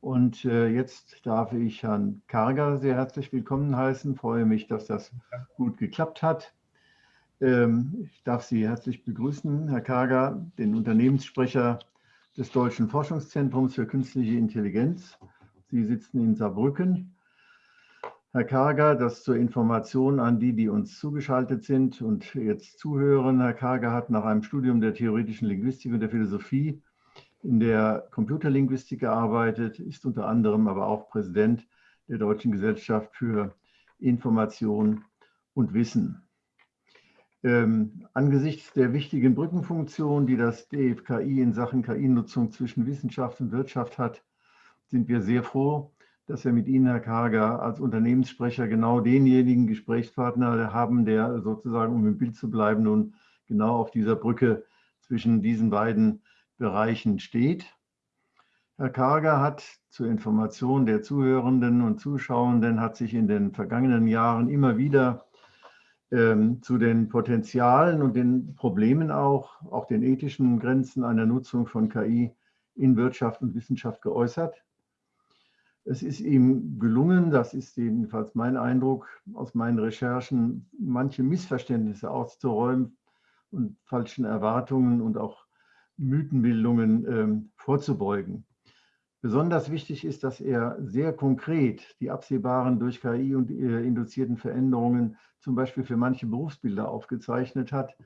Und äh, jetzt darf ich Herrn Karger sehr herzlich willkommen heißen. Ich freue mich, dass das gut geklappt hat. Ähm, ich darf Sie herzlich begrüßen, Herr Karger, den Unternehmenssprecher des Deutschen Forschungszentrums für künstliche Intelligenz. Sie sitzen in Saarbrücken. Herr Karger, das zur Information an die, die uns zugeschaltet sind und jetzt zuhören. Herr Karger hat nach einem Studium der theoretischen Linguistik und der Philosophie in der Computerlinguistik gearbeitet, ist unter anderem aber auch Präsident der Deutschen Gesellschaft für Information und Wissen. Ähm, angesichts der wichtigen Brückenfunktion, die das DFKI in Sachen KI-Nutzung zwischen Wissenschaft und Wirtschaft hat, sind wir sehr froh, dass wir mit Ihnen, Herr Karger, als Unternehmenssprecher genau denjenigen Gesprächspartner haben, der sozusagen, um im Bild zu bleiben, nun genau auf dieser Brücke zwischen diesen beiden Bereichen steht. Herr Karger hat zur Information der Zuhörenden und Zuschauenden hat sich in den vergangenen Jahren immer wieder ähm, zu den Potenzialen und den Problemen auch, auch den ethischen Grenzen einer Nutzung von KI in Wirtschaft und Wissenschaft geäußert. Es ist ihm gelungen, das ist jedenfalls mein Eindruck aus meinen Recherchen, manche Missverständnisse auszuräumen und falschen Erwartungen und auch Mythenbildungen ähm, vorzubeugen. Besonders wichtig ist, dass er sehr konkret die absehbaren durch KI und äh, induzierten Veränderungen zum Beispiel für manche Berufsbilder aufgezeichnet hat,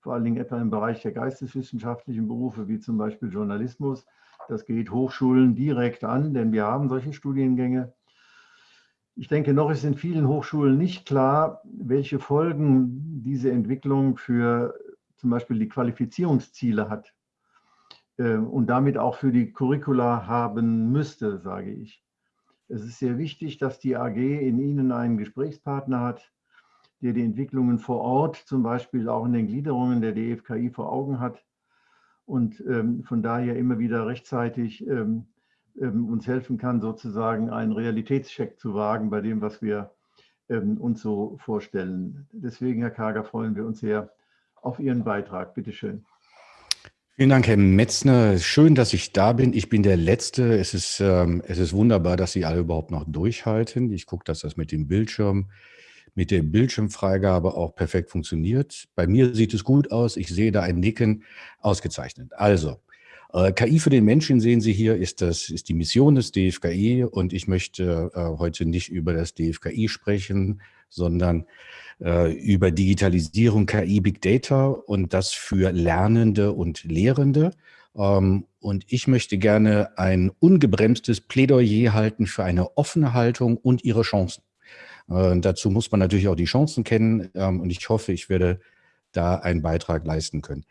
vor allen Dingen etwa im Bereich der geisteswissenschaftlichen Berufe wie zum Beispiel Journalismus. Das geht Hochschulen direkt an, denn wir haben solche Studiengänge. Ich denke, noch ist in vielen Hochschulen nicht klar, welche Folgen diese Entwicklung für zum Beispiel die Qualifizierungsziele hat. Ähm, und damit auch für die Curricula haben müsste, sage ich. Es ist sehr wichtig, dass die AG in Ihnen einen Gesprächspartner hat, der die Entwicklungen vor Ort, zum Beispiel auch in den Gliederungen der DFKI vor Augen hat und ähm, von daher immer wieder rechtzeitig ähm, ähm, uns helfen kann, sozusagen einen Realitätscheck zu wagen bei dem, was wir ähm, uns so vorstellen. Deswegen, Herr Kager, freuen wir uns sehr auf Ihren Beitrag. Bitte schön. Vielen Dank, Herr Metzner. Schön, dass ich da bin. Ich bin der Letzte. Es ist, ähm, es ist wunderbar, dass Sie alle überhaupt noch durchhalten. Ich gucke, dass das mit dem Bildschirm, mit der Bildschirmfreigabe auch perfekt funktioniert. Bei mir sieht es gut aus. Ich sehe da ein Nicken. Ausgezeichnet. Also, äh, KI für den Menschen sehen Sie hier, ist, das, ist die Mission des DFKI und ich möchte äh, heute nicht über das DFKI sprechen, sondern äh, über Digitalisierung, KI, Big Data und das für Lernende und Lehrende. Ähm, und ich möchte gerne ein ungebremstes Plädoyer halten für eine offene Haltung und ihre Chancen. Dazu muss man natürlich auch die Chancen kennen ähm, und ich hoffe, ich werde da einen Beitrag leisten können.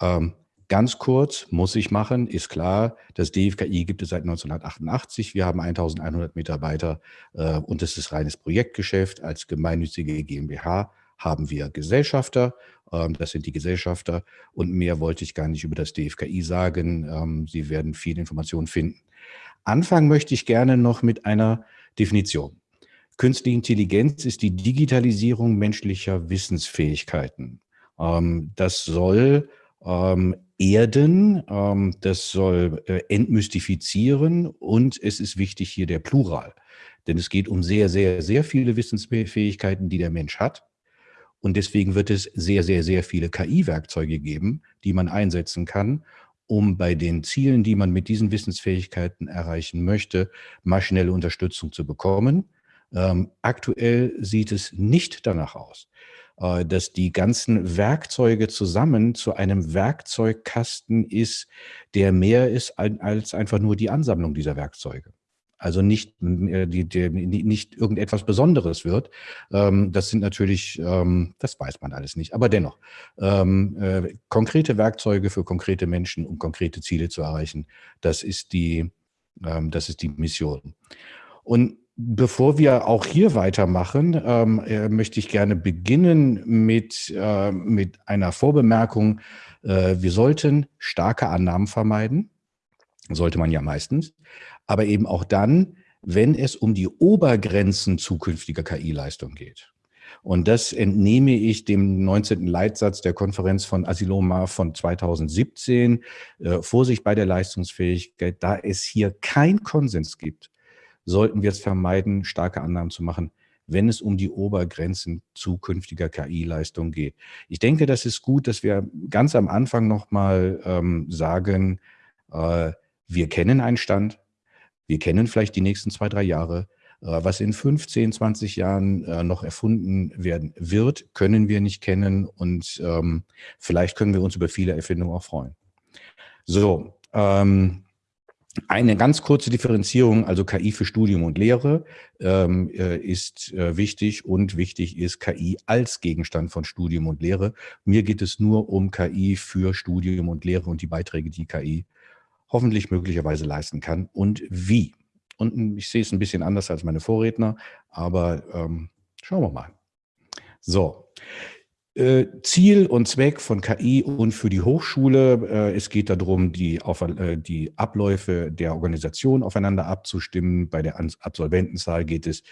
Ähm, Ganz kurz, muss ich machen, ist klar, das DFKI gibt es seit 1988. Wir haben 1100 Mitarbeiter äh, und es ist reines Projektgeschäft. Als gemeinnützige GmbH haben wir Gesellschafter, ähm, das sind die Gesellschafter und mehr wollte ich gar nicht über das DFKI sagen. Ähm, Sie werden viel Informationen finden. Anfangen möchte ich gerne noch mit einer Definition. Künstliche Intelligenz ist die Digitalisierung menschlicher Wissensfähigkeiten. Ähm, das soll ähm, erden, ähm, das soll äh, entmystifizieren und es ist wichtig hier der Plural. Denn es geht um sehr, sehr, sehr viele Wissensfähigkeiten, die der Mensch hat. Und deswegen wird es sehr, sehr, sehr viele KI-Werkzeuge geben, die man einsetzen kann, um bei den Zielen, die man mit diesen Wissensfähigkeiten erreichen möchte, maschinelle Unterstützung zu bekommen. Ähm, aktuell sieht es nicht danach aus, äh, dass die ganzen Werkzeuge zusammen zu einem Werkzeugkasten ist, der mehr ist als einfach nur die Ansammlung dieser Werkzeuge. Also nicht, äh, die, die, nicht irgendetwas Besonderes wird. Ähm, das sind natürlich, ähm, das weiß man alles nicht, aber dennoch, ähm, äh, konkrete Werkzeuge für konkrete Menschen, um konkrete Ziele zu erreichen, das ist die, das ist die Mission. Und Bevor wir auch hier weitermachen, ähm, äh, möchte ich gerne beginnen mit, äh, mit einer Vorbemerkung. Äh, wir sollten starke Annahmen vermeiden, sollte man ja meistens, aber eben auch dann, wenn es um die Obergrenzen zukünftiger KI-Leistung geht. Und das entnehme ich dem 19. Leitsatz der Konferenz von Asiloma von 2017. Äh, Vorsicht bei der Leistungsfähigkeit, da es hier kein Konsens gibt, sollten wir es vermeiden, starke Annahmen zu machen, wenn es um die Obergrenzen zukünftiger KI-Leistung geht. Ich denke, das ist gut, dass wir ganz am Anfang nochmal ähm, sagen, äh, wir kennen einen Stand, wir kennen vielleicht die nächsten zwei, drei Jahre. Äh, was in 15, 20 Jahren äh, noch erfunden werden wird, können wir nicht kennen und ähm, vielleicht können wir uns über viele Erfindungen auch freuen. So, ähm, eine ganz kurze Differenzierung, also KI für Studium und Lehre ähm, äh, ist äh, wichtig und wichtig ist KI als Gegenstand von Studium und Lehre. Mir geht es nur um KI für Studium und Lehre und die Beiträge, die KI hoffentlich möglicherweise leisten kann und wie. Und ich sehe es ein bisschen anders als meine Vorredner, aber ähm, schauen wir mal. So, Ziel und Zweck von KI und für die Hochschule. Äh, es geht darum, die, auf, äh, die Abläufe der Organisation aufeinander abzustimmen. Bei der Absolventenzahl geht es,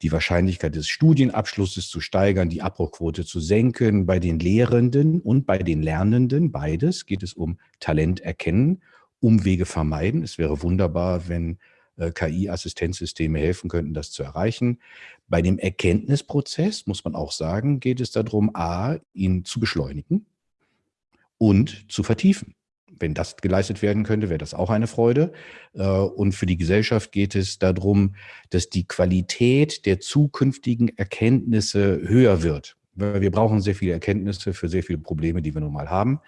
die Wahrscheinlichkeit des Studienabschlusses zu steigern, die Abbruchquote zu senken. Bei den Lehrenden und bei den Lernenden, beides, geht es um Talent erkennen, Umwege vermeiden. Es wäre wunderbar, wenn äh, KI-Assistenzsysteme helfen könnten, das zu erreichen. Bei dem Erkenntnisprozess, muss man auch sagen, geht es darum, a, ihn zu beschleunigen und zu vertiefen. Wenn das geleistet werden könnte, wäre das auch eine Freude. Äh, und für die Gesellschaft geht es darum, dass die Qualität der zukünftigen Erkenntnisse höher wird. Wir brauchen sehr viele Erkenntnisse für sehr viele Probleme, die wir nun mal haben.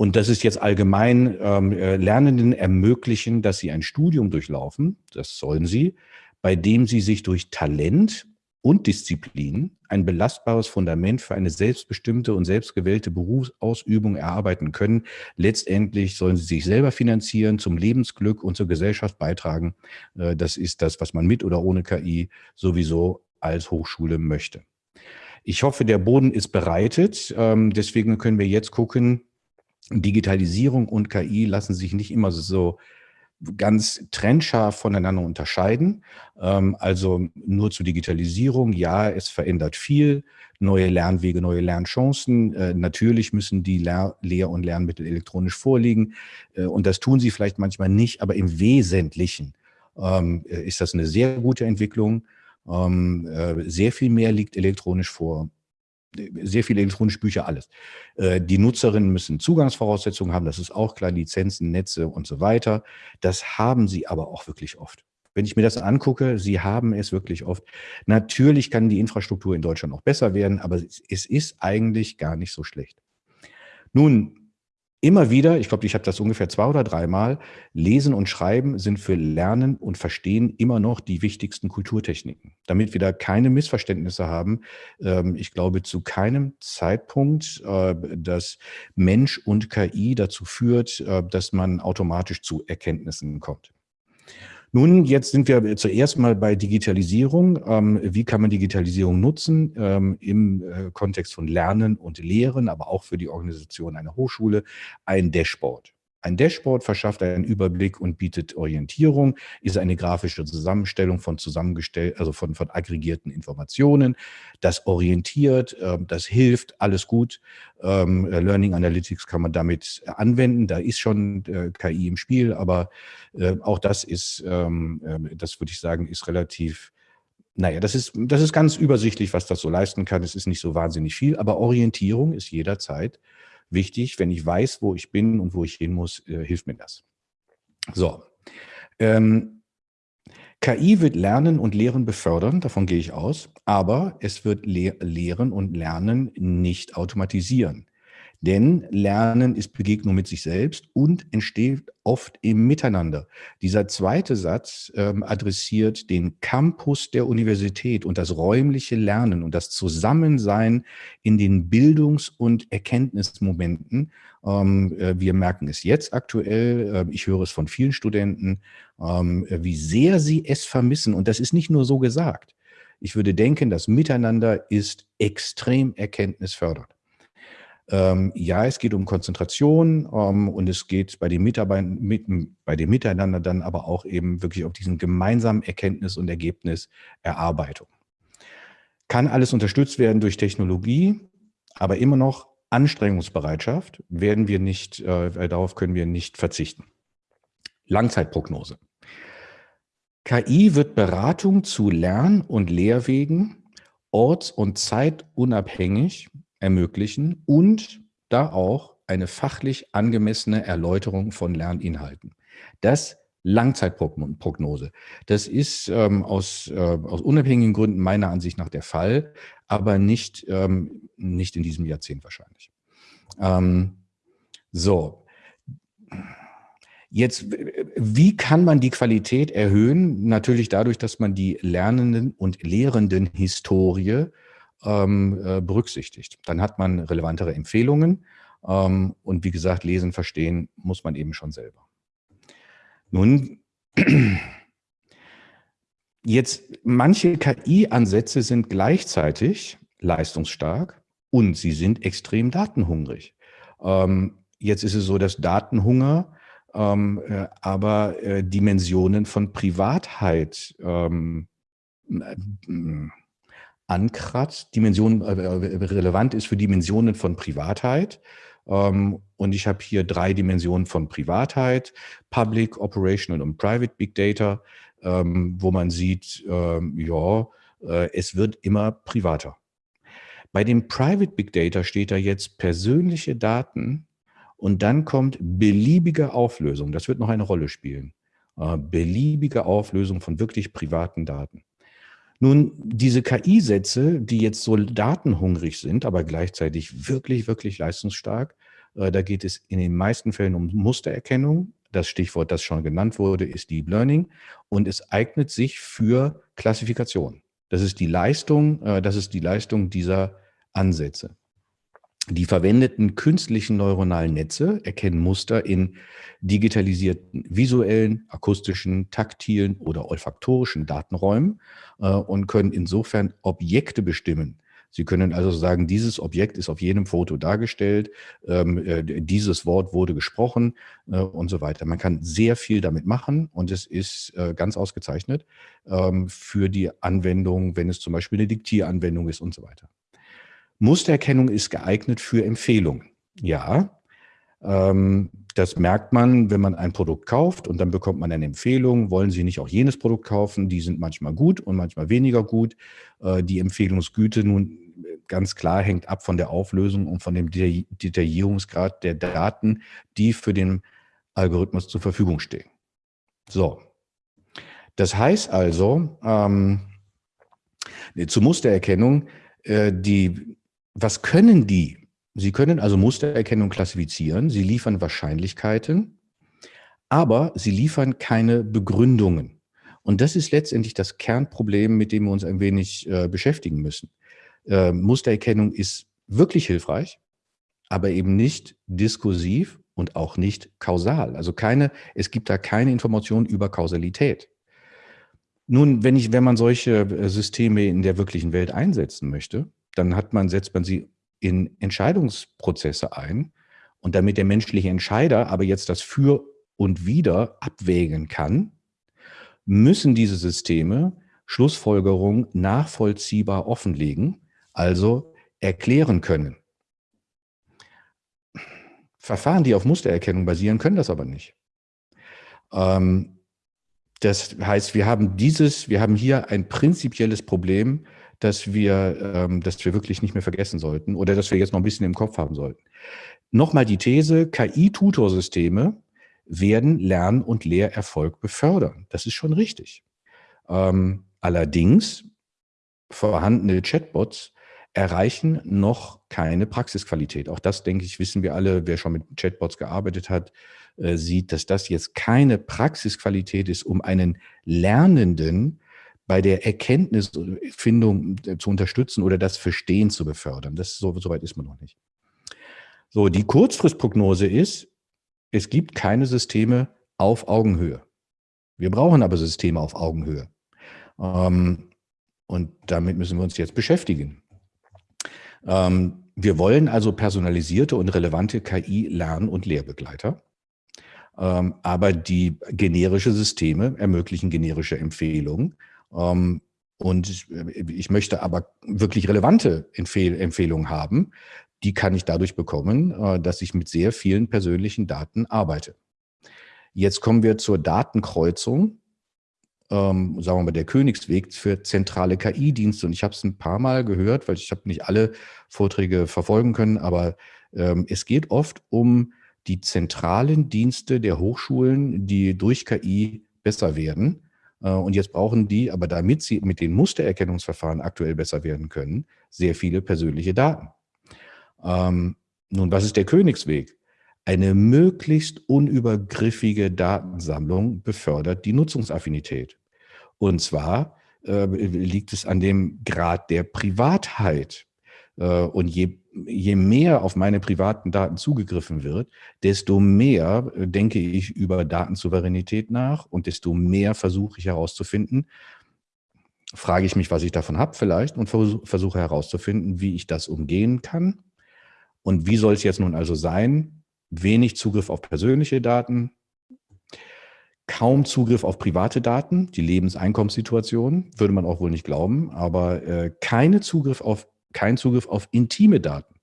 Und das ist jetzt allgemein ähm, äh, Lernenden ermöglichen, dass sie ein Studium durchlaufen, das sollen sie, bei dem sie sich durch Talent und Disziplin ein belastbares Fundament für eine selbstbestimmte und selbstgewählte Berufsausübung erarbeiten können. Letztendlich sollen sie sich selber finanzieren, zum Lebensglück und zur Gesellschaft beitragen. Äh, das ist das, was man mit oder ohne KI sowieso als Hochschule möchte. Ich hoffe, der Boden ist bereitet. Ähm, deswegen können wir jetzt gucken, Digitalisierung und KI lassen sich nicht immer so ganz trennscharf voneinander unterscheiden. Ähm, also nur zur Digitalisierung, ja, es verändert viel, neue Lernwege, neue Lernchancen. Äh, natürlich müssen die Lehr und Lernmittel elektronisch vorliegen äh, und das tun sie vielleicht manchmal nicht, aber im Wesentlichen ähm, äh, ist das eine sehr gute Entwicklung. Ähm, sehr viel mehr liegt elektronisch vor sehr viele elektronische Bücher, alles. Äh, die Nutzerinnen müssen Zugangsvoraussetzungen haben, das ist auch klar, Lizenzen, Netze und so weiter. Das haben sie aber auch wirklich oft. Wenn ich mir das angucke, sie haben es wirklich oft. Natürlich kann die Infrastruktur in Deutschland auch besser werden, aber es ist eigentlich gar nicht so schlecht. Nun, immer wieder, ich glaube, ich habe das ungefähr zwei oder dreimal, Lesen und Schreiben sind für Lernen und Verstehen immer noch die wichtigsten Kulturtechniken. Damit wir da keine Missverständnisse haben, ähm, ich glaube zu keinem Zeitpunkt, äh, dass Mensch und KI dazu führt, äh, dass man automatisch zu Erkenntnissen kommt. Nun, jetzt sind wir zuerst mal bei Digitalisierung. Ähm, wie kann man Digitalisierung nutzen ähm, im äh, Kontext von Lernen und Lehren, aber auch für die Organisation einer Hochschule? Ein Dashboard. Ein Dashboard verschafft einen Überblick und bietet Orientierung, ist eine grafische Zusammenstellung von zusammengestellt, also von, von aggregierten Informationen. Das orientiert, äh, das hilft, alles gut. Ähm, Learning Analytics kann man damit anwenden. Da ist schon äh, KI im Spiel, aber äh, auch das ist, ähm, äh, das würde ich sagen, ist relativ naja, das ist, das ist ganz übersichtlich, was das so leisten kann. Es ist nicht so wahnsinnig viel, aber Orientierung ist jederzeit wichtig. Wenn ich weiß, wo ich bin und wo ich hin muss, äh, hilft mir das. So. Ähm, KI wird Lernen und Lehren befördern, davon gehe ich aus, aber es wird Le Lehren und Lernen nicht automatisieren. Denn Lernen ist Begegnung mit sich selbst und entsteht oft im Miteinander. Dieser zweite Satz ähm, adressiert den Campus der Universität und das räumliche Lernen und das Zusammensein in den Bildungs- und Erkenntnismomenten. Ähm, äh, wir merken es jetzt aktuell, äh, ich höre es von vielen Studenten, ähm, wie sehr sie es vermissen. Und das ist nicht nur so gesagt. Ich würde denken, das Miteinander ist extrem erkenntnisfördernd. Ähm, ja, es geht um Konzentration ähm, und es geht bei den Mitarbeitern, mit, bei dem Miteinander dann aber auch eben wirklich auf diesen gemeinsamen Erkenntnis- und Ergebniserarbeitung. Kann alles unterstützt werden durch Technologie, aber immer noch Anstrengungsbereitschaft werden wir nicht, äh, darauf können wir nicht verzichten. Langzeitprognose. KI wird Beratung zu Lern- und Lehrwegen orts- und zeitunabhängig ermöglichen und da auch eine fachlich angemessene Erläuterung von Lerninhalten. Das Langzeitprognose. Das ist ähm, aus, äh, aus unabhängigen Gründen meiner Ansicht nach der Fall, aber nicht, ähm, nicht in diesem Jahrzehnt wahrscheinlich. Ähm, so, Jetzt, wie kann man die Qualität erhöhen? Natürlich dadurch, dass man die Lernenden und Lehrenden Historie ähm, äh, berücksichtigt. Dann hat man relevantere Empfehlungen ähm, und wie gesagt, lesen, verstehen muss man eben schon selber. Nun, jetzt manche KI-Ansätze sind gleichzeitig leistungsstark und sie sind extrem datenhungrig. Ähm, jetzt ist es so, dass Datenhunger ähm, äh, aber äh, Dimensionen von Privatheit ähm, äh, ankratzt, Dimension äh, äh, relevant ist für Dimensionen von Privatheit. Ähm, und ich habe hier drei Dimensionen von Privatheit, Public, Operational und Private Big Data, ähm, wo man sieht, ähm, ja, äh, es wird immer privater. Bei dem Private Big Data steht da jetzt persönliche Daten und dann kommt beliebige Auflösung. Das wird noch eine Rolle spielen. Beliebige Auflösung von wirklich privaten Daten. Nun, diese KI-Sätze, die jetzt so datenhungrig sind, aber gleichzeitig wirklich, wirklich leistungsstark, äh, da geht es in den meisten Fällen um Mustererkennung. Das Stichwort, das schon genannt wurde, ist Deep Learning. Und es eignet sich für Klassifikation. Das ist die Leistung, äh, das ist die Leistung dieser Ansätze. Die verwendeten künstlichen neuronalen Netze erkennen Muster in digitalisierten visuellen, akustischen, taktilen oder olfaktorischen Datenräumen äh, und können insofern Objekte bestimmen. Sie können also sagen, dieses Objekt ist auf jedem Foto dargestellt, ähm, äh, dieses Wort wurde gesprochen äh, und so weiter. Man kann sehr viel damit machen und es ist äh, ganz ausgezeichnet ähm, für die Anwendung, wenn es zum Beispiel eine Diktieranwendung ist und so weiter. Mustererkennung ist geeignet für Empfehlungen. Ja, ähm, das merkt man, wenn man ein Produkt kauft und dann bekommt man eine Empfehlung. Wollen Sie nicht auch jenes Produkt kaufen? Die sind manchmal gut und manchmal weniger gut. Äh, die Empfehlungsgüte nun ganz klar hängt ab von der Auflösung und von dem Detaillierungsgrad der Daten, die für den Algorithmus zur Verfügung stehen. So, das heißt also, ähm, zur Mustererkennung, äh, die was können die? Sie können also Mustererkennung klassifizieren, sie liefern Wahrscheinlichkeiten, aber sie liefern keine Begründungen. Und das ist letztendlich das Kernproblem, mit dem wir uns ein wenig äh, beschäftigen müssen. Äh, Mustererkennung ist wirklich hilfreich, aber eben nicht diskursiv und auch nicht kausal. Also keine, es gibt da keine Information über Kausalität. Nun, wenn, ich, wenn man solche äh, Systeme in der wirklichen Welt einsetzen möchte, dann hat man, setzt man sie in Entscheidungsprozesse ein. Und damit der menschliche Entscheider aber jetzt das Für und Wider abwägen kann, müssen diese Systeme Schlussfolgerungen nachvollziehbar offenlegen, also erklären können. Verfahren, die auf Mustererkennung basieren, können das aber nicht. Ähm, das heißt, wir haben dieses, wir haben hier ein prinzipielles Problem, dass wir, ähm, dass wir wirklich nicht mehr vergessen sollten oder dass wir jetzt noch ein bisschen im Kopf haben sollten. Nochmal die These, KI-Tutorsysteme werden Lern- und Lehrerfolg befördern. Das ist schon richtig. Ähm, allerdings, vorhandene Chatbots erreichen noch keine Praxisqualität. Auch das, denke ich, wissen wir alle, wer schon mit Chatbots gearbeitet hat, äh, sieht, dass das jetzt keine Praxisqualität ist, um einen Lernenden bei der Erkenntnisfindung äh, zu unterstützen oder das Verstehen zu befördern. Das so, so weit ist man noch nicht. So, die Kurzfristprognose ist, es gibt keine Systeme auf Augenhöhe. Wir brauchen aber Systeme auf Augenhöhe. Ähm, und damit müssen wir uns jetzt beschäftigen. Ähm, wir wollen also personalisierte und relevante KI-Lern- und Lehrbegleiter. Ähm, aber die generische Systeme ermöglichen generische Empfehlungen ähm, und ich möchte aber wirklich relevante Empfehl Empfehlungen haben, die kann ich dadurch bekommen, äh, dass ich mit sehr vielen persönlichen Daten arbeite. Jetzt kommen wir zur Datenkreuzung, ähm, sagen wir mal der Königsweg für zentrale KI-Dienste. Und ich habe es ein paar Mal gehört, weil ich habe nicht alle Vorträge verfolgen können, aber ähm, es geht oft um die zentralen Dienste der Hochschulen, die durch KI besser werden. Äh, und jetzt brauchen die, aber damit sie mit den Mustererkennungsverfahren aktuell besser werden können, sehr viele persönliche Daten. Ähm, nun, was ist der Königsweg? Eine möglichst unübergriffige Datensammlung befördert die Nutzungsaffinität. Und zwar äh, liegt es an dem Grad der Privatheit. Äh, und je, je mehr auf meine privaten Daten zugegriffen wird, desto mehr äh, denke ich über Datensouveränität nach und desto mehr versuche ich herauszufinden, frage ich mich, was ich davon habe vielleicht und versuche herauszufinden, wie ich das umgehen kann und wie soll es jetzt nun also sein? Wenig Zugriff auf persönliche Daten, kaum Zugriff auf private Daten, die Lebenseinkommenssituation, würde man auch wohl nicht glauben, aber äh, keine Zugriff auf, kein Zugriff auf intime Daten.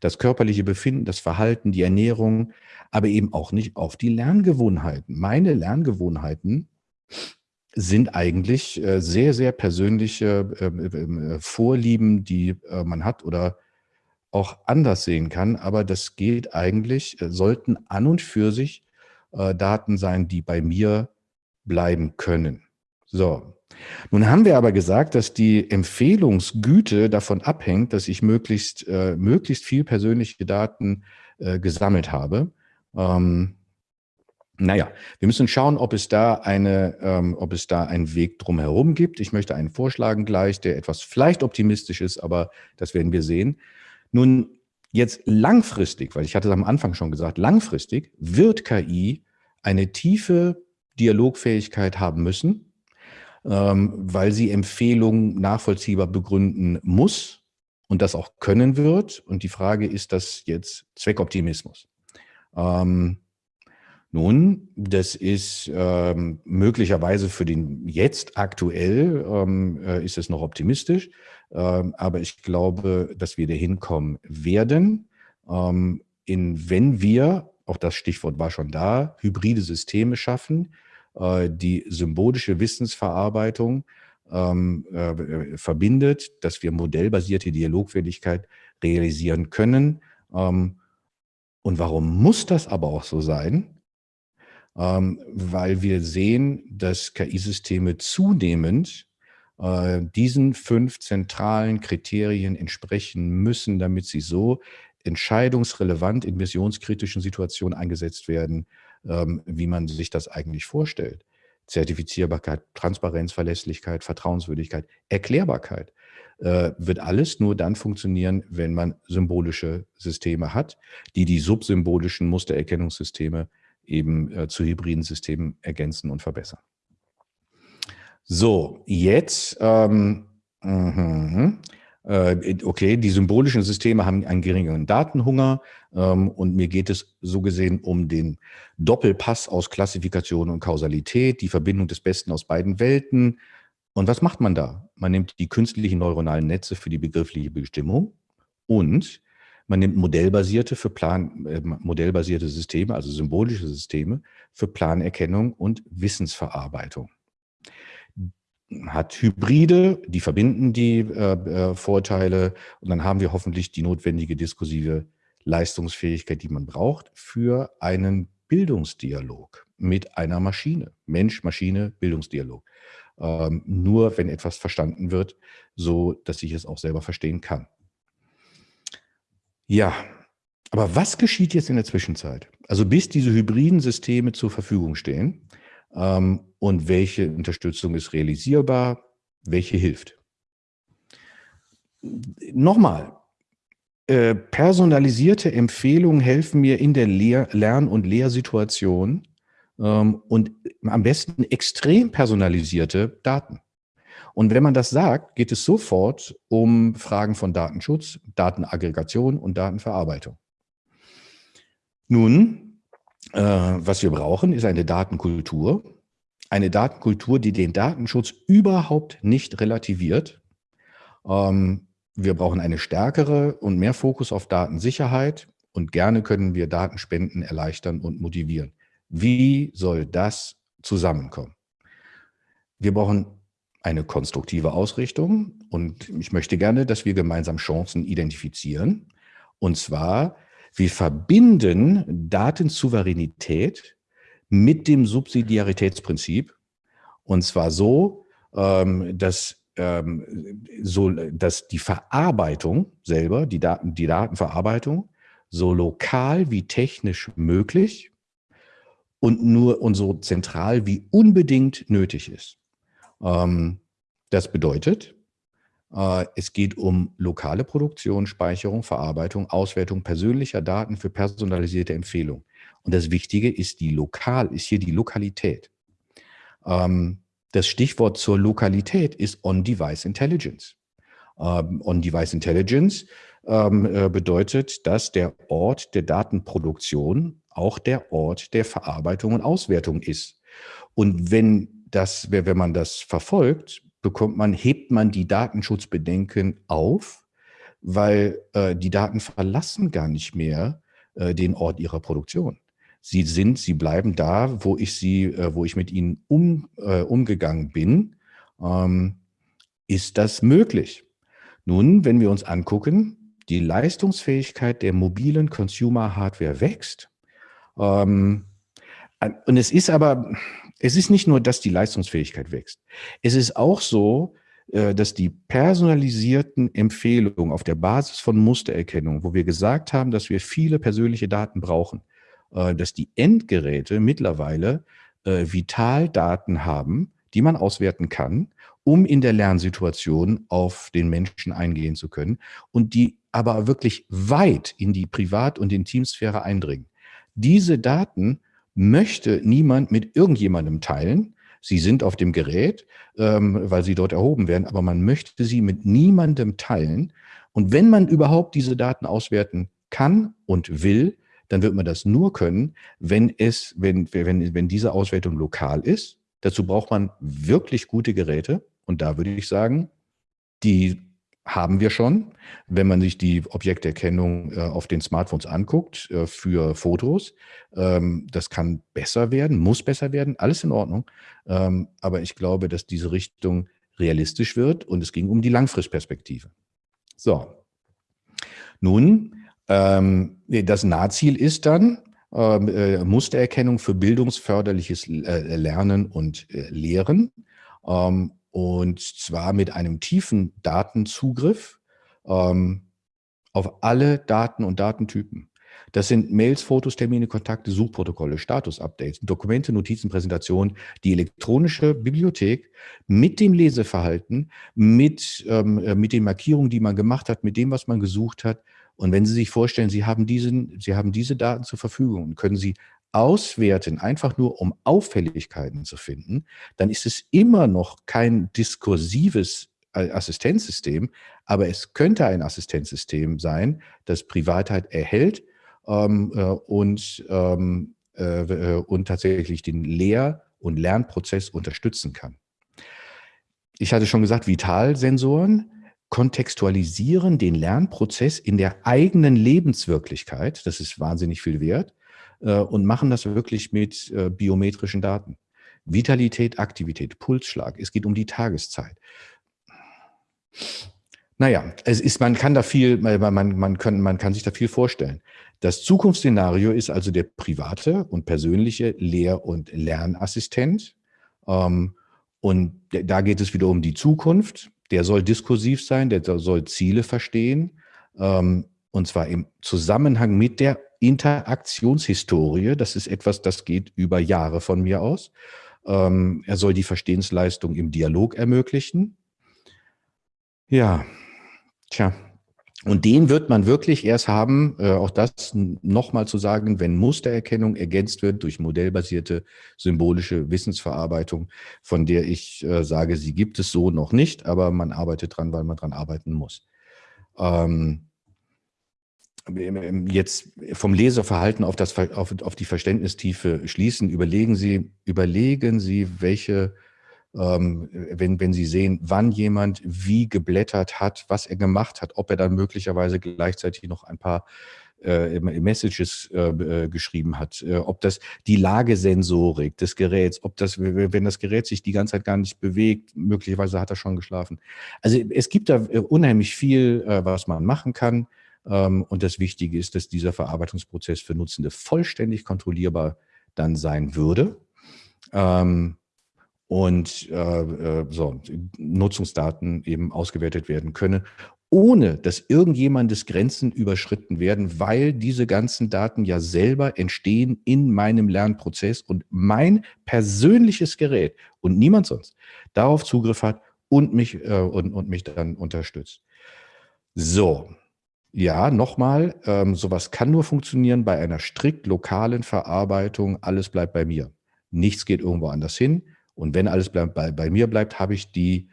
Das körperliche Befinden, das Verhalten, die Ernährung, aber eben auch nicht auf die Lerngewohnheiten. Meine Lerngewohnheiten sind eigentlich äh, sehr, sehr persönliche äh, äh, Vorlieben, die man hat oder auch anders sehen kann, aber das geht eigentlich, sollten an und für sich Daten sein, die bei mir bleiben können. So, nun haben wir aber gesagt, dass die Empfehlungsgüte davon abhängt, dass ich möglichst, äh, möglichst viel persönliche Daten äh, gesammelt habe. Ähm, naja, wir müssen schauen, ob es da eine, ähm, ob es da einen Weg drumherum gibt. Ich möchte einen vorschlagen gleich, der etwas vielleicht optimistisch ist, aber das werden wir sehen. Nun, jetzt langfristig, weil ich hatte es am Anfang schon gesagt, langfristig wird KI eine tiefe Dialogfähigkeit haben müssen, weil sie Empfehlungen nachvollziehbar begründen muss und das auch können wird. Und die Frage ist das jetzt Zweckoptimismus. Ähm, nun, das ist ähm, möglicherweise für den jetzt aktuell ähm, äh, ist es noch optimistisch, ähm, aber ich glaube, dass wir dahin kommen werden, ähm, in, wenn wir, auch das Stichwort war schon da, hybride Systeme schaffen, äh, die symbolische Wissensverarbeitung ähm, äh, verbindet, dass wir modellbasierte Dialogfähigkeit realisieren können. Ähm, und warum muss das aber auch so sein? ähm, weil wir sehen, dass KI-Systeme zunehmend äh, diesen fünf zentralen Kriterien entsprechen müssen, damit sie so entscheidungsrelevant in missionskritischen Situationen eingesetzt werden, wie man sich das eigentlich vorstellt. Zertifizierbarkeit, Transparenz, Verlässlichkeit, Vertrauenswürdigkeit, Erklärbarkeit äh, wird alles nur dann funktionieren, wenn man symbolische Systeme hat, die die subsymbolischen Mustererkennungssysteme eben äh, zu hybriden Systemen ergänzen und verbessern. So, jetzt, ähm, mh, äh, okay, die symbolischen Systeme haben einen geringeren Datenhunger ähm, und mir geht es so gesehen um den Doppelpass aus Klassifikation und Kausalität, die Verbindung des Besten aus beiden Welten. Und was macht man da? Man nimmt die künstlichen neuronalen Netze für die begriffliche Bestimmung und man nimmt modellbasierte für Plan, äh, modellbasierte Systeme, also symbolische Systeme für Planerkennung und Wissensverarbeitung. Hat Hybride, die verbinden die äh, äh, Vorteile und dann haben wir hoffentlich die notwendige diskursive Leistungsfähigkeit, die man braucht für einen Bildungsdialog mit einer Maschine. Mensch, Maschine, Bildungsdialog. Ähm, nur wenn etwas verstanden wird, so dass ich es auch selber verstehen kann. Ja, aber was geschieht jetzt in der Zwischenzeit? Also bis diese hybriden Systeme zur Verfügung stehen ähm, und welche Unterstützung ist realisierbar, welche hilft? Nochmal, äh, personalisierte Empfehlungen helfen mir in der Lehr Lern- und Lehrsituation ähm, und am besten extrem personalisierte Daten. Und wenn man das sagt, geht es sofort um Fragen von Datenschutz, Datenaggregation und Datenverarbeitung. Nun, äh, was wir brauchen, ist eine Datenkultur, eine Datenkultur, die den Datenschutz überhaupt nicht relativiert. Ähm, wir brauchen eine stärkere und mehr Fokus auf Datensicherheit und gerne können wir Datenspenden erleichtern und motivieren. Wie soll das zusammenkommen? Wir brauchen eine konstruktive Ausrichtung und ich möchte gerne, dass wir gemeinsam Chancen identifizieren. Und zwar, wir verbinden Datensouveränität mit dem Subsidiaritätsprinzip und zwar so, ähm, dass, ähm, so, dass die Verarbeitung selber, die, Daten, die Datenverarbeitung, so lokal wie technisch möglich und nur und so zentral wie unbedingt nötig ist. Ähm, das bedeutet, äh, es geht um lokale Produktion, Speicherung, Verarbeitung, Auswertung persönlicher Daten für personalisierte Empfehlungen. Und das Wichtige ist die Lokal, ist hier die Lokalität. Ähm, das Stichwort zur Lokalität ist On-Device Intelligence. Ähm, On-Device Intelligence äh, bedeutet, dass der Ort der Datenproduktion auch der Ort der Verarbeitung und Auswertung ist. Und wenn das, wenn man das verfolgt, bekommt man, hebt man die Datenschutzbedenken auf, weil äh, die Daten verlassen gar nicht mehr äh, den Ort ihrer Produktion. Sie sind, sie bleiben da, wo ich sie, äh, wo ich mit ihnen um, äh, umgegangen bin. Ähm, ist das möglich? Nun, wenn wir uns angucken, die Leistungsfähigkeit der mobilen Consumer Hardware wächst. Ähm, und es ist aber, es ist nicht nur, dass die Leistungsfähigkeit wächst. Es ist auch so, äh, dass die personalisierten Empfehlungen auf der Basis von Mustererkennung, wo wir gesagt haben, dass wir viele persönliche Daten brauchen, dass die Endgeräte mittlerweile äh, Vitaldaten haben, die man auswerten kann, um in der Lernsituation auf den Menschen eingehen zu können und die aber wirklich weit in die Privat- und Intimsphäre eindringen. Diese Daten möchte niemand mit irgendjemandem teilen. Sie sind auf dem Gerät, ähm, weil sie dort erhoben werden, aber man möchte sie mit niemandem teilen. Und wenn man überhaupt diese Daten auswerten kann und will, dann wird man das nur können, wenn es, wenn, wenn, wenn diese Auswertung lokal ist. Dazu braucht man wirklich gute Geräte. Und da würde ich sagen, die haben wir schon. Wenn man sich die Objekterkennung äh, auf den Smartphones anguckt äh, für Fotos, ähm, das kann besser werden, muss besser werden, alles in Ordnung. Ähm, aber ich glaube, dass diese Richtung realistisch wird und es ging um die Langfristperspektive. So, nun, ähm, das Nahziel ist dann ähm, äh, Mustererkennung für bildungsförderliches äh, Lernen und äh, Lehren. Ähm, und zwar mit einem tiefen Datenzugriff ähm, auf alle Daten und Datentypen. Das sind Mails, Fotos, Termine, Kontakte, Suchprotokolle, Status-Updates, Dokumente, Notizen, Präsentationen, die elektronische Bibliothek mit dem Leseverhalten, mit, ähm, äh, mit den Markierungen, die man gemacht hat, mit dem, was man gesucht hat. Und wenn Sie sich vorstellen, Sie haben, diesen, Sie haben diese Daten zur Verfügung und können sie auswerten, einfach nur um Auffälligkeiten zu finden, dann ist es immer noch kein diskursives äh, Assistenzsystem, aber es könnte ein Assistenzsystem sein, das Privatheit erhält ähm, äh, und, ähm, äh, äh, und tatsächlich den Lehr- und Lernprozess unterstützen kann. Ich hatte schon gesagt, Vitalsensoren kontextualisieren den Lernprozess in der eigenen Lebenswirklichkeit. Das ist wahnsinnig viel wert äh, und machen das wirklich mit äh, biometrischen Daten. Vitalität, Aktivität, Pulsschlag. Es geht um die Tageszeit. Naja, es ist, man kann da viel, man, man, kann, man kann sich da viel vorstellen. Das Zukunftsszenario ist also der private und persönliche Lehr- und Lernassistent. Ähm, und da geht es wieder um die Zukunft. Der soll diskursiv sein, der soll Ziele verstehen. Ähm, und zwar im Zusammenhang mit der Interaktionshistorie. Das ist etwas, das geht über Jahre von mir aus. Ähm, er soll die Verstehensleistung im Dialog ermöglichen. Ja, tja. Und den wird man wirklich erst haben, äh, auch das nochmal zu sagen, wenn Mustererkennung ergänzt wird durch modellbasierte symbolische Wissensverarbeitung, von der ich äh, sage, sie gibt es so noch nicht, aber man arbeitet dran, weil man dran arbeiten muss. Ähm, jetzt vom Leserverhalten auf, das, auf, auf die Verständnistiefe schließen, überlegen Sie, überlegen Sie, welche, ähm, wenn, wenn Sie sehen, wann jemand wie geblättert hat, was er gemacht hat, ob er dann möglicherweise gleichzeitig noch ein paar äh, Messages äh, äh, geschrieben hat, äh, ob das die Lagesensorik des Geräts, ob das, wenn das Gerät sich die ganze Zeit gar nicht bewegt, möglicherweise hat er schon geschlafen. Also es gibt da äh, unheimlich viel, äh, was man machen kann. Ähm, und das Wichtige ist, dass dieser Verarbeitungsprozess für Nutzende vollständig kontrollierbar dann sein würde. Ähm, und äh, so Nutzungsdaten eben ausgewertet werden können ohne dass irgendjemandes Grenzen überschritten werden, weil diese ganzen Daten ja selber entstehen in meinem Lernprozess und mein persönliches Gerät und niemand sonst darauf Zugriff hat und mich, äh, und, und mich dann unterstützt. So, ja, nochmal, ähm, sowas kann nur funktionieren bei einer strikt lokalen Verarbeitung. Alles bleibt bei mir. Nichts geht irgendwo anders hin. Und wenn alles bei, bei mir bleibt, habe ich die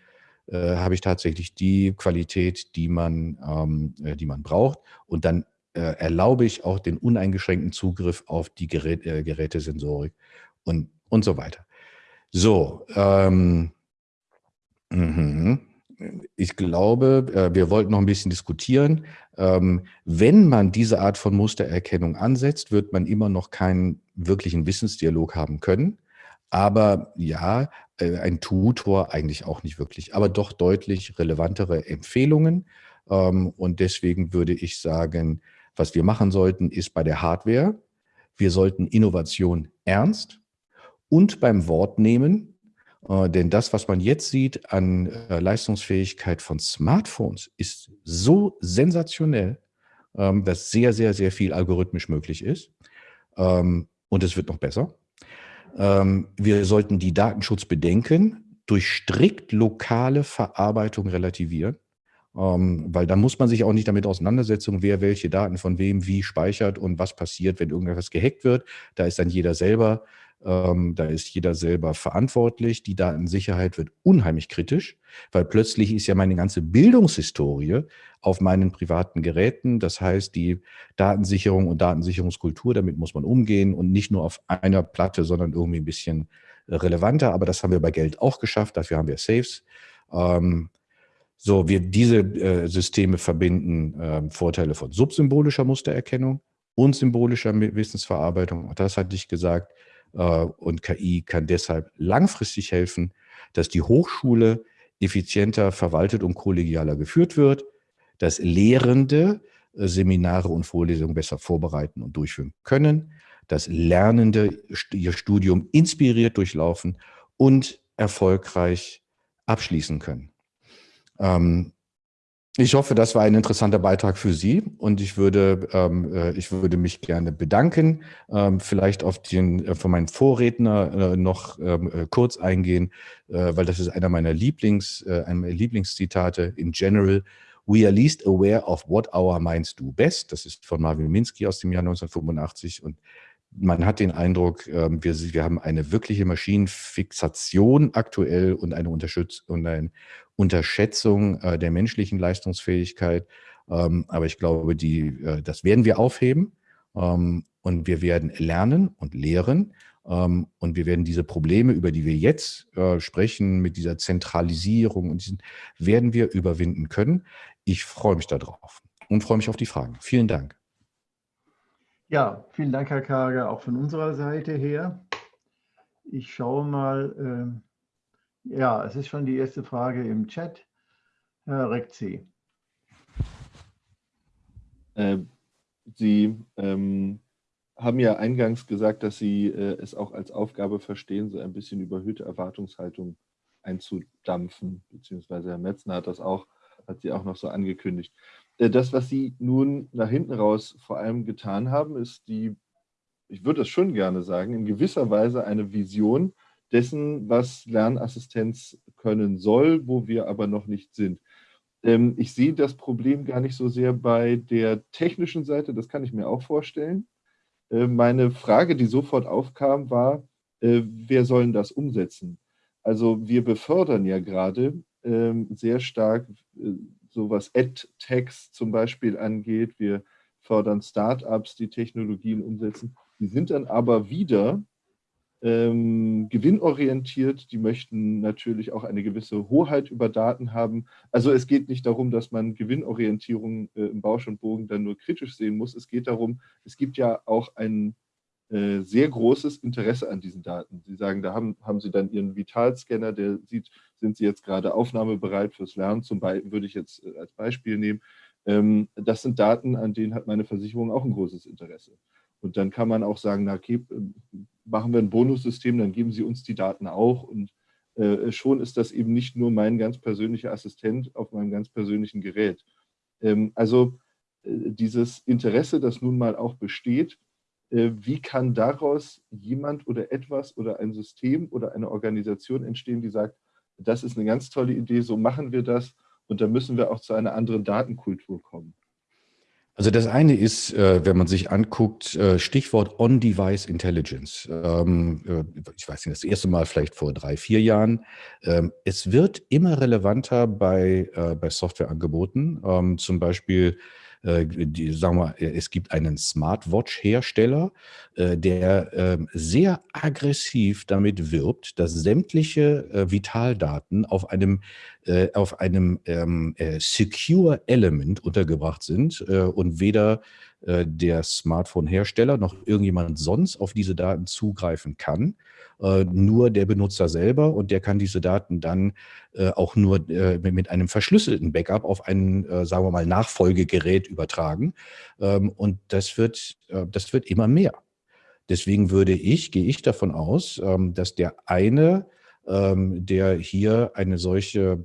äh, habe ich tatsächlich die Qualität, die man, ähm, äh, die man braucht. Und dann äh, erlaube ich auch den uneingeschränkten Zugriff auf die Gerät, äh, Gerätesensorik und, und so weiter. So, ähm, mh. ich glaube, äh, wir wollten noch ein bisschen diskutieren. Ähm, wenn man diese Art von Mustererkennung ansetzt, wird man immer noch keinen wirklichen Wissensdialog haben können. Aber ja, äh, ein Tutor eigentlich auch nicht wirklich, aber doch deutlich relevantere Empfehlungen. Ähm, und deswegen würde ich sagen, was wir machen sollten, ist bei der Hardware, wir sollten Innovation ernst und beim Wort nehmen, äh, denn das, was man jetzt sieht an äh, Leistungsfähigkeit von Smartphones, ist so sensationell, ähm, dass sehr, sehr, sehr viel algorithmisch möglich ist. Ähm, und es wird noch besser. Ähm, wir sollten die Datenschutzbedenken durch strikt lokale Verarbeitung relativieren, ähm, weil da muss man sich auch nicht damit auseinandersetzen, wer welche Daten von wem wie speichert und was passiert, wenn irgendwas gehackt wird. Da ist dann jeder selber ähm, da ist jeder selber verantwortlich. Die Datensicherheit wird unheimlich kritisch, weil plötzlich ist ja meine ganze Bildungshistorie auf meinen privaten Geräten. Das heißt, die Datensicherung und Datensicherungskultur, damit muss man umgehen und nicht nur auf einer Platte, sondern irgendwie ein bisschen relevanter. Aber das haben wir bei Geld auch geschafft. Dafür haben wir Saves. Ähm, so, wir diese äh, Systeme verbinden äh, Vorteile von subsymbolischer Mustererkennung und symbolischer Wissensverarbeitung. Auch das hatte ich gesagt. Äh, und KI kann deshalb langfristig helfen, dass die Hochschule effizienter verwaltet und kollegialer geführt wird, dass Lehrende äh, Seminare und Vorlesungen besser vorbereiten und durchführen können, dass Lernende ihr Studium inspiriert durchlaufen und erfolgreich abschließen können. Ähm, ich hoffe, das war ein interessanter Beitrag für Sie und ich würde, ähm, äh, ich würde mich gerne bedanken, ähm, vielleicht auf den äh, von meinen Vorredner äh, noch ähm, äh, kurz eingehen, äh, weil das ist einer meiner Lieblings, äh, einer meiner Lieblingszitate in general. We are least aware of what our minds do best. Das ist von Marvin Minsky aus dem Jahr 1985 und man hat den Eindruck, ähm, wir, wir haben eine wirkliche Maschinenfixation aktuell und eine, und eine Unterschätzung äh, der menschlichen Leistungsfähigkeit. Ähm, aber ich glaube, die, äh, das werden wir aufheben ähm, und wir werden lernen und lehren. und wir werden diese Probleme, über die wir jetzt äh, sprechen, mit dieser Zentralisierung, und diesen, werden wir überwinden können. Ich freue mich darauf und freue mich auf die Fragen. Vielen Dank. Ja, vielen Dank, Herr Karger, auch von unserer Seite her. Ich schaue mal, äh, ja, es ist schon die erste Frage im Chat. Herr Rekzi. Äh, Sie ähm, haben ja eingangs gesagt, dass Sie äh, es auch als Aufgabe verstehen, so ein bisschen überhöhte Erwartungshaltung einzudampfen, beziehungsweise Herr Metzner hat das auch, hat sie auch noch so angekündigt. Äh, das, was Sie nun nach hinten raus vor allem getan haben, ist die, ich würde das schon gerne sagen, in gewisser Weise eine Vision dessen, was Lernassistenz können soll, wo wir aber noch nicht sind. Ähm, ich sehe das Problem gar nicht so sehr bei der technischen Seite, das kann ich mir auch vorstellen. Äh, meine Frage, die sofort aufkam, war, äh, wer soll das umsetzen? Also wir befördern ja gerade ähm, sehr stark so was Ad-Tags zum Beispiel angeht. Wir fördern Start-ups, die Technologien umsetzen. Die sind dann aber wieder ähm, gewinnorientiert, die möchten natürlich auch eine gewisse Hoheit über Daten haben. Also es geht nicht darum, dass man Gewinnorientierung äh, im Bausch und Bogen dann nur kritisch sehen muss. Es geht darum, es gibt ja auch ein äh, sehr großes Interesse an diesen Daten. Sie sagen, da haben, haben Sie dann Ihren Vitalscanner, der sieht, sind Sie jetzt gerade aufnahmebereit fürs Lernen, zum Beispiel würde ich jetzt äh, als Beispiel nehmen. Ähm, das sind Daten, an denen hat meine Versicherung auch ein großes Interesse. Und dann kann man auch sagen, na okay, machen wir ein Bonussystem, dann geben Sie uns die Daten auch. Und äh, schon ist das eben nicht nur mein ganz persönlicher Assistent auf meinem ganz persönlichen Gerät. Ähm, also äh, dieses Interesse, das nun mal auch besteht, äh, wie kann daraus jemand oder etwas oder ein System oder eine Organisation entstehen, die sagt, das ist eine ganz tolle Idee, so machen wir das und da müssen wir auch zu einer anderen Datenkultur kommen. Also das eine ist, äh, wenn man sich anguckt, äh, Stichwort On-Device Intelligence. Ähm, äh, ich weiß nicht, das erste Mal vielleicht vor drei, vier Jahren. Ähm, es wird immer relevanter bei, bei Softwareangeboten. Ähm, zum Beispiel äh, die, sagen wir, es gibt einen Smartwatch-Hersteller, äh, der ähm, sehr aggressiv damit wirbt, dass sämtliche äh, Vitaldaten auf einem, auf einem ähm, Secure Element untergebracht sind und weder der Smartphone-Hersteller noch irgendjemand sonst auf diese Daten zugreifen kann. Äh, nur der Benutzer selber und der kann diese Daten dann äh, auch nur äh, mit einem verschlüsselten Backup auf ein, sagen wir mal, Nachfolgegerät übertragen. Ähm, und das wird, das wird immer mehr. Deswegen würde ich, gehe ich davon aus, ähm, dass der eine, ähm, der hier eine solche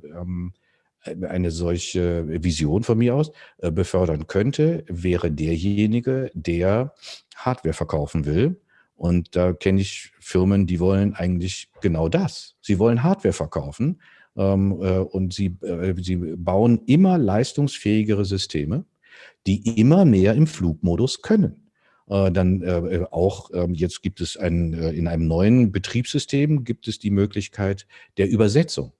eine solche Vision von mir aus befördern könnte, wäre derjenige, der Hardware verkaufen will und da kenne ich Firmen, die wollen eigentlich genau das. Sie wollen Hardware verkaufen ähm, äh, und sie, äh, sie bauen immer leistungsfähigere Systeme, die immer mehr im Flugmodus können. Äh, dann äh, auch ähm, jetzt gibt es ein, äh, in einem neuen Betriebssystem gibt es die Möglichkeit der Übersetzung.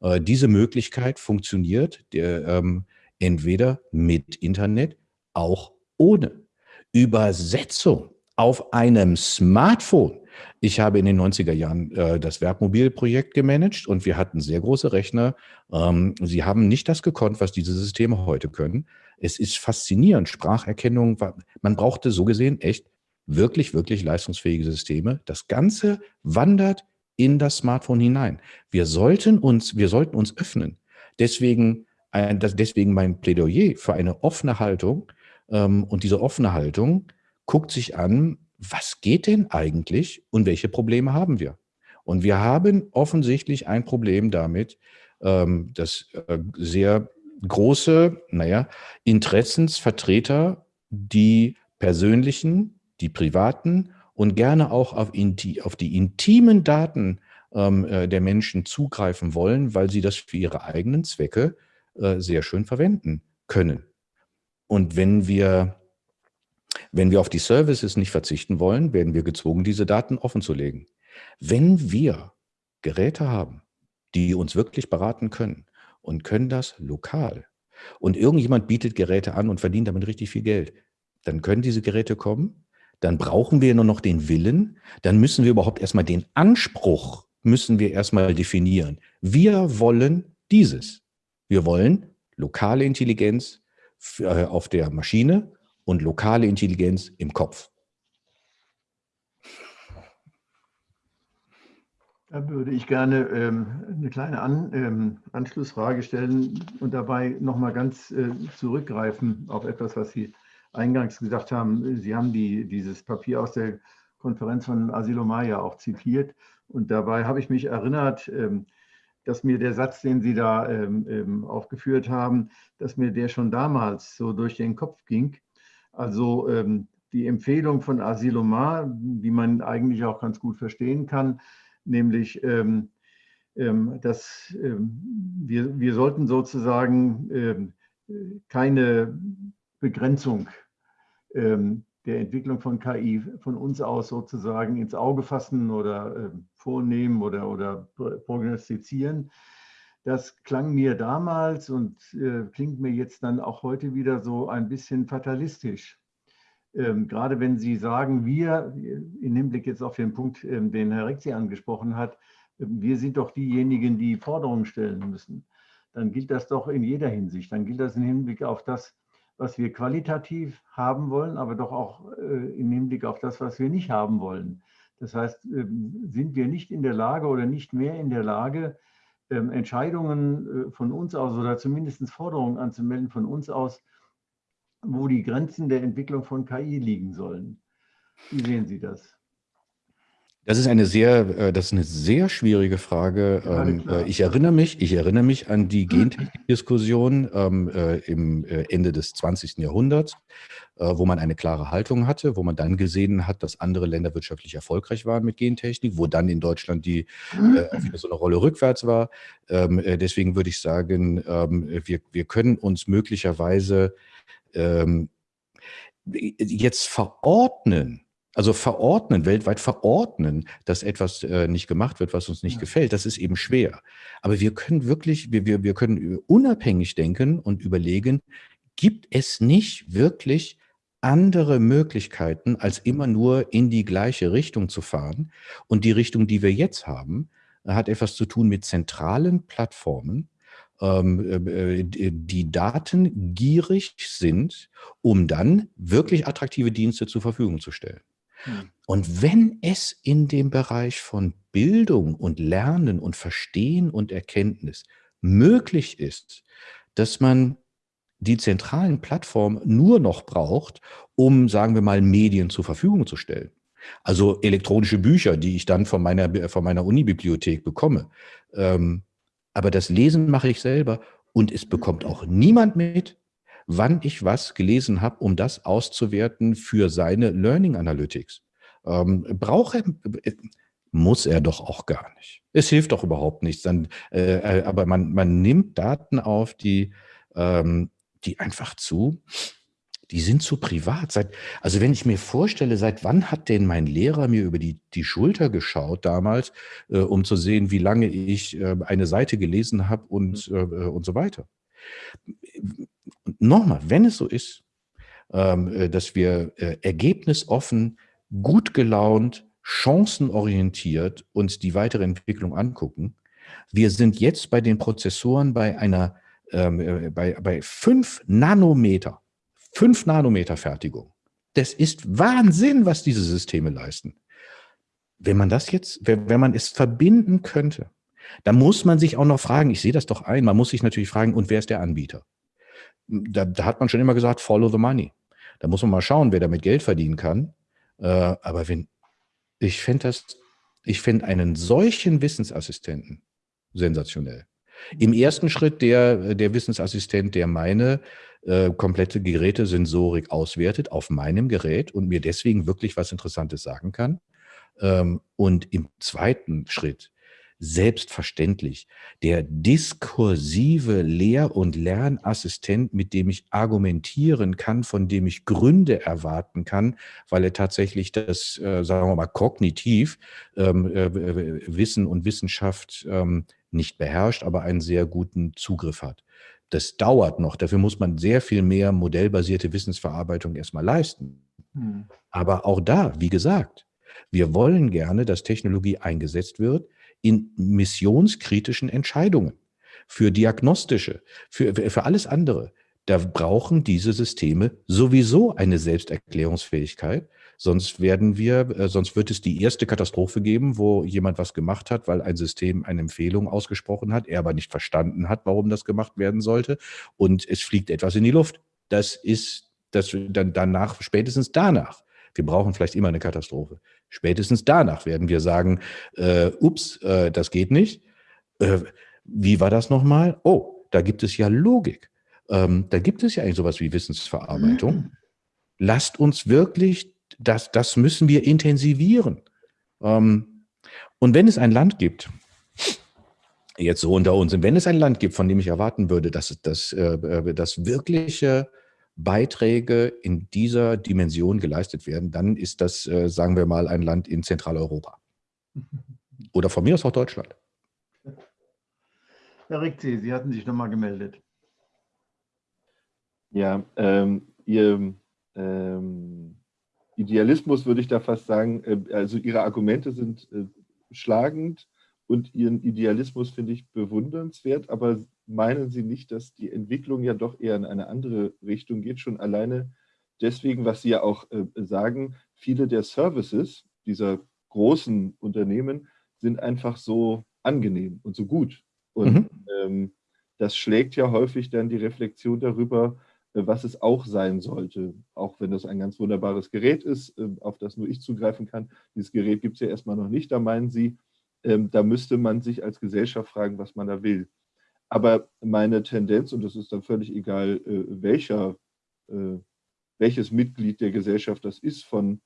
Äh, diese Möglichkeit funktioniert ähm, entweder mit Internet, auch ohne. Übersetzung auf einem Smartphone. Ich habe in den 90er Jahren äh, das Werkmobilprojekt gemanagt und wir hatten sehr große Rechner. Ähm, sie haben nicht das gekonnt, was diese Systeme heute können. Es ist faszinierend. Spracherkennung, man brauchte so gesehen echt wirklich, wirklich leistungsfähige Systeme. Das Ganze wandert in das Smartphone hinein. Wir sollten uns, wir sollten uns öffnen. Deswegen, ein, das, deswegen mein Plädoyer für eine offene Haltung. Ähm, und diese offene Haltung guckt sich an, was geht denn eigentlich und welche Probleme haben wir? Und wir haben offensichtlich ein Problem damit, ähm, dass äh, sehr große, naja, Interessensvertreter die persönlichen, die privaten und gerne auch auf, auf die intimen Daten ähm, äh, der Menschen zugreifen wollen, weil sie das für ihre eigenen Zwecke äh, sehr schön verwenden können. Und wenn wir wenn wir auf die Services nicht verzichten wollen, werden wir gezwungen, diese Daten offen zu legen. Wenn wir Geräte haben, die uns wirklich beraten können und können das lokal und irgendjemand bietet Geräte an und verdient damit richtig viel Geld, dann können diese Geräte kommen, dann brauchen wir nur noch den Willen, dann müssen wir überhaupt erstmal den Anspruch, müssen wir erstmal definieren. Wir wollen dieses. Wir wollen lokale Intelligenz äh, auf der Maschine und lokale Intelligenz im Kopf. Da würde ich gerne ähm, eine kleine An, ähm, Anschlussfrage stellen und dabei nochmal ganz äh, zurückgreifen auf etwas, was Sie eingangs gesagt haben. Sie haben die, dieses Papier aus der Konferenz von Asilo Maya auch zitiert und dabei habe ich mich erinnert, ähm, dass mir der Satz, den Sie da ähm, ähm, aufgeführt haben, dass mir der schon damals so durch den Kopf ging also ähm, die Empfehlung von Asilomar, die man eigentlich auch ganz gut verstehen kann, nämlich, ähm, ähm, dass ähm, wir, wir sollten sozusagen ähm, keine Begrenzung der Entwicklung von KI von uns aus sozusagen ins Auge fassen oder vornehmen oder, oder prognostizieren. Das klang mir damals und äh, klingt mir jetzt dann auch heute wieder so ein bisschen fatalistisch. ähm, gerade wenn Sie sagen, wir, im Hinblick jetzt auf den Punkt, ähm, den Herr Rexi angesprochen hat, ähm, wir sind doch diejenigen, die Forderungen stellen müssen, dann gilt das doch in jeder Hinsicht. Dann gilt das im Hinblick auf das, was wir qualitativ haben wollen, aber doch auch äh, im Hinblick auf das, was wir nicht haben wollen. Das heißt, ähm, sind wir nicht in der Lage oder nicht mehr in der Lage, ähm, Entscheidungen äh, von uns aus oder zumindest Forderungen anzumelden von uns aus, wo die Grenzen der Entwicklung von KI liegen sollen. Wie sehen Sie das? Das ist eine sehr, äh, das ist eine sehr schwierige Frage. Ja, ähm, äh, ich erinnere mich, ich erinnere mich an die Gentechnik-Diskussion ähm, äh, im Ende des 20. Jahrhunderts, wo man eine klare Haltung hatte, wo man dann gesehen hat, dass andere Länder wirtschaftlich erfolgreich waren mit Gentechnik, wo dann in Deutschland die wieder so eine Rolle rückwärts war. Ähm, deswegen würde ich sagen, wir, wir können uns möglicherweise jetzt verordnen, also verordnen, weltweit verordnen, dass etwas äh, nicht gemacht wird, was uns nicht ja. gefällt, das ist eben schwer. Aber wir können wirklich, wir, wir, wir können unabhängig denken und überlegen, gibt es nicht wirklich andere Möglichkeiten, als immer nur in die gleiche Richtung zu fahren? Und die Richtung, die wir jetzt haben, hat etwas zu tun mit zentralen Plattformen, ähm, äh, die datengierig sind, um dann wirklich attraktive Dienste zur Verfügung zu stellen. Hm. Und wenn es in dem Bereich von Bildung und Lernen und Verstehen und Erkenntnis möglich ist, dass man die zentralen Plattformen nur noch braucht, um, sagen wir mal, Medien zur Verfügung zu stellen. Also elektronische Bücher, die ich dann von meiner, von meiner Unibibliothek bekomme. Ähm, aber das Lesen mache ich selber und es bekommt auch niemand mit, wann ich was gelesen habe, um das auszuwerten für seine Learning Analytics. Ähm, braucht er, muss er doch auch gar nicht. Es hilft doch überhaupt nichts. Dann, äh, äh aber man, man nimmt Daten auf, die, ähm, die einfach zu die sind zu privat. Seit, also wenn ich mir vorstelle, seit wann hat denn mein Lehrer mir über die, die Schulter geschaut damals, äh, um zu sehen, wie lange ich äh, eine Seite gelesen habe und, mhm. äh, und so weiter. Nochmal, wenn es so ist, ähm, äh, dass wir äh, ergebnisoffen, gut gelaunt, chancenorientiert uns die weitere Entwicklung angucken, wir sind jetzt bei den Prozessoren bei einer ähm, äh, bei, bei fünf Nanometer 5 Nanometer Fertigung. Das ist Wahnsinn, was diese Systeme leisten. Wenn man das jetzt, wenn man es verbinden könnte, dann muss man sich auch noch fragen, ich sehe das doch ein, man muss sich natürlich fragen, und wer ist der Anbieter? Da, da hat man schon immer gesagt, follow the money. Da muss man mal schauen, wer damit Geld verdienen kann. Äh, aber wenn, ich fände das, ich fände einen solchen Wissensassistenten sensationell. Im ersten Schritt der, der Wissensassistent, der meine äh, komplette Gerätesensorik auswertet auf meinem Gerät und mir deswegen wirklich was Interessantes sagen kann. Ähm, und im zweiten Schritt selbstverständlich der diskursive Lehr- und Lernassistent, mit dem ich argumentieren kann, von dem ich Gründe erwarten kann, weil er tatsächlich das, äh, sagen wir mal, kognitiv ähm, äh, Wissen und Wissenschaft ähm, nicht beherrscht, aber einen sehr guten Zugriff hat. Das dauert noch. Dafür muss man sehr viel mehr modellbasierte Wissensverarbeitung erstmal leisten. Hm. Aber auch da, wie gesagt, wir wollen gerne, dass Technologie eingesetzt wird in missionskritischen Entscheidungen, für diagnostische, für, für alles andere. Da brauchen diese Systeme sowieso eine Selbsterklärungsfähigkeit, Sonst werden wir, äh, sonst wird es die erste Katastrophe geben, wo jemand was gemacht hat, weil ein System eine Empfehlung ausgesprochen hat, er aber nicht verstanden hat, warum das gemacht werden sollte und es fliegt etwas in die Luft. Das ist das dann danach, spätestens danach. Wir brauchen vielleicht immer eine Katastrophe. Spätestens danach werden wir sagen, äh, ups, äh, das geht nicht. Äh, wie war das nochmal? Oh, da gibt es ja Logik. Ähm, da gibt es ja eigentlich sowas wie Wissensverarbeitung. Mhm. Lasst uns wirklich das, das müssen wir intensivieren. Ähm, und wenn es ein Land gibt, jetzt so unter uns, wenn es ein Land gibt, von dem ich erwarten würde, dass, dass, äh, dass wirkliche Beiträge in dieser Dimension geleistet werden, dann ist das, äh, sagen wir mal, ein Land in Zentraleuropa. Oder von mir aus auch Deutschland. Herr Rikzi, Sie hatten sich nochmal gemeldet. Ja, ähm, ihr ähm, Idealismus würde ich da fast sagen, äh, also Ihre Argumente sind äh, schlagend und Ihren Idealismus finde ich bewundernswert, aber meinen Sie nicht, dass die Entwicklung ja doch eher in eine andere Richtung geht, schon alleine deswegen, was Sie ja auch äh, sagen, viele der Services dieser großen Unternehmen sind einfach so angenehm und so gut. Und mhm. ähm, das schlägt ja häufig dann die Reflexion darüber, äh, was es auch sein sollte, auch wenn das ein ganz wunderbares Gerät ist, äh, auf das nur ich zugreifen kann. Dieses Gerät gibt es ja erstmal noch nicht, da meinen Sie, ähm, da müsste man sich als Gesellschaft fragen, was man da will. Aber meine Tendenz, und das ist dann völlig egal, äh, welcher, welches Mitglied der Gesellschaft das ist, von,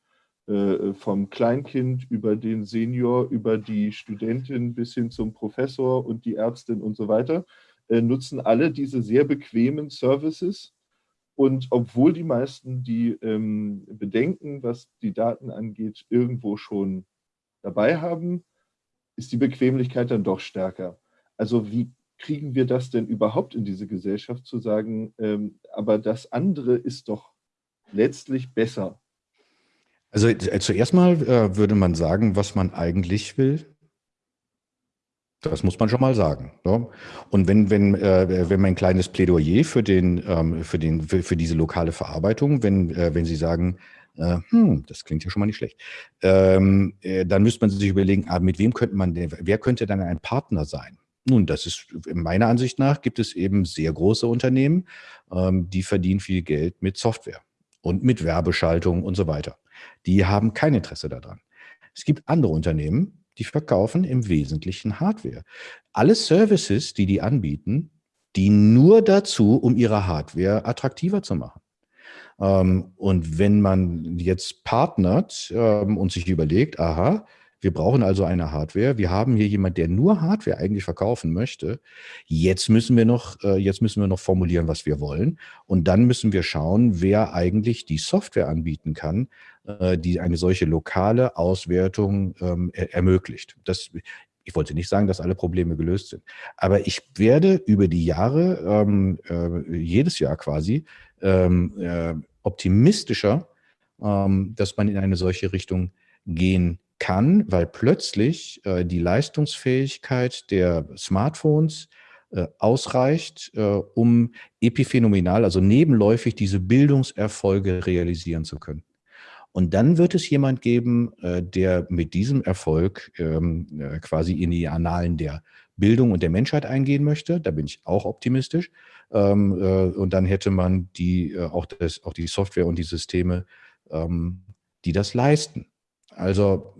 vom Kleinkind über den Senior, über die Studentin bis hin zum Professor und die Ärztin und so weiter, nutzen alle diese sehr bequemen Services, und obwohl die meisten die ähm, Bedenken, was die Daten angeht, irgendwo schon dabei haben, ist die Bequemlichkeit dann doch stärker. Also wie kriegen wir das denn überhaupt in diese Gesellschaft zu sagen, ähm, aber das andere ist doch letztlich besser? Also äh, zuerst mal äh, würde man sagen, was man eigentlich will. Das muss man schon mal sagen. Ne? Und wenn, wenn, äh, wenn mein kleines Plädoyer für, den, ähm, für, den, für, für diese lokale Verarbeitung, wenn, äh, wenn Sie sagen, äh, hm, das klingt ja schon mal nicht schlecht, ähm, äh, dann müsste man sich überlegen, ah, mit wem könnte man denn, wer könnte dann ein Partner sein? Nun, das ist meiner Ansicht nach gibt es eben sehr große Unternehmen, ähm, die verdienen viel Geld mit Software und mit Werbeschaltung und so weiter. Die haben kein Interesse daran. Es gibt andere Unternehmen, die verkaufen im Wesentlichen Hardware. Alle Services, die die anbieten, dienen nur dazu, um ihre Hardware attraktiver zu machen. Ähm, und wenn man jetzt partnert ähm, und sich überlegt, aha, wir brauchen also eine Hardware. Wir haben hier jemand, der nur Hardware eigentlich verkaufen möchte. Jetzt müssen wir noch, äh, jetzt müssen wir noch formulieren, was wir wollen. Und dann müssen wir schauen, wer eigentlich die Software anbieten kann, äh, die eine solche lokale Auswertung ähm, ermöglicht. Das, ich wollte nicht sagen, dass alle Probleme gelöst sind, aber ich werde über die Jahre, ähm, äh, jedes Jahr quasi, ähm, äh, optimistischer, dass man in eine solche Richtung gehen kann, weil plötzlich äh, die Leistungsfähigkeit der Smartphones äh, ausreicht, äh, um epiphänomenal, also nebenläufig diese Bildungserfolge realisieren zu können. Und dann wird es jemand geben, äh, der mit diesem Erfolg ähm, äh, quasi in die Annalen der Bildung und der Menschheit eingehen möchte. Da bin ich auch optimistisch. Ähm, äh, und dann hätte man die, auch, das, auch die Software und die Systeme, ähm, die das leisten. Also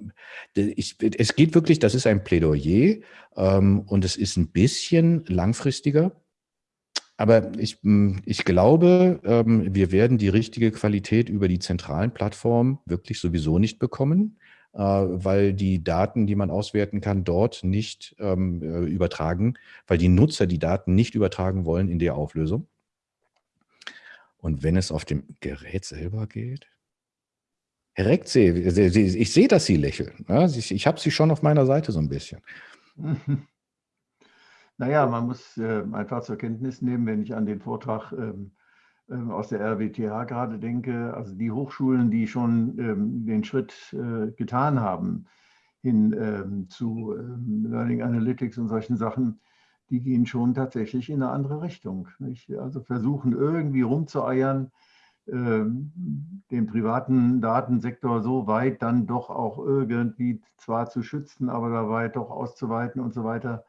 ich, es geht wirklich, das ist ein Plädoyer ähm, und es ist ein bisschen langfristiger. Aber ich, ich glaube, ähm, wir werden die richtige Qualität über die zentralen Plattformen wirklich sowieso nicht bekommen, äh, weil die Daten, die man auswerten kann, dort nicht ähm, äh, übertragen, weil die Nutzer die Daten nicht übertragen wollen in der Auflösung. Und wenn es auf dem Gerät selber geht, Herr Rektsee, ich sehe, dass Sie lächeln. Ich habe Sie schon auf meiner Seite so ein bisschen. Naja, man muss äh, einfach zur Kenntnis nehmen, wenn ich an den Vortrag ähm, ähm, aus der RWTH gerade denke, also die Hochschulen, die schon ähm, den Schritt äh, getan haben hin zu Learning Analytics und solchen Sachen, die gehen schon tatsächlich in eine andere Richtung. Also versuchen irgendwie rumzueiern, den privaten Datensektor so weit dann doch auch irgendwie zwar zu schützen, aber dabei doch auszuweiten und so weiter,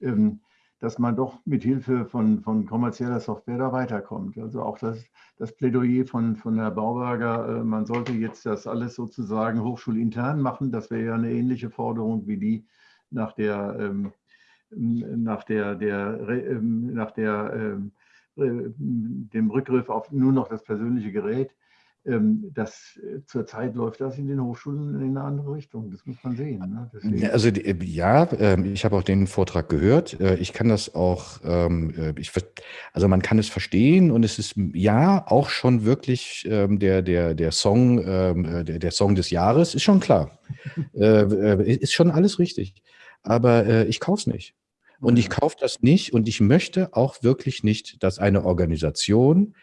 ähm, dass man doch mit Hilfe von, von kommerzieller Software da weiterkommt. Also auch das, das Plädoyer von, von Herrn Bauberger, äh, man sollte jetzt das alles sozusagen hochschulintern machen, das wäre ja eine ähnliche Forderung wie die nach der, ähm, nach der, der, nach der dem Rückgriff auf nur noch das persönliche Gerät, ähm, das äh, zurzeit läuft das in den Hochschulen in eine andere Richtung. Das muss man sehen. Ne? Also äh, ja, ähm, ich habe auch den Vortrag gehört. Ich kann das auch, ähm, ich, also man kann es verstehen und es ist ja auch schon wirklich der, der, der Song, der, der Song des Jahres, ist schon klar. ist schon alles richtig. Aber ich kaufe es nicht. Und ich kaufe das nicht und ich möchte auch wirklich nicht, dass eine Organisation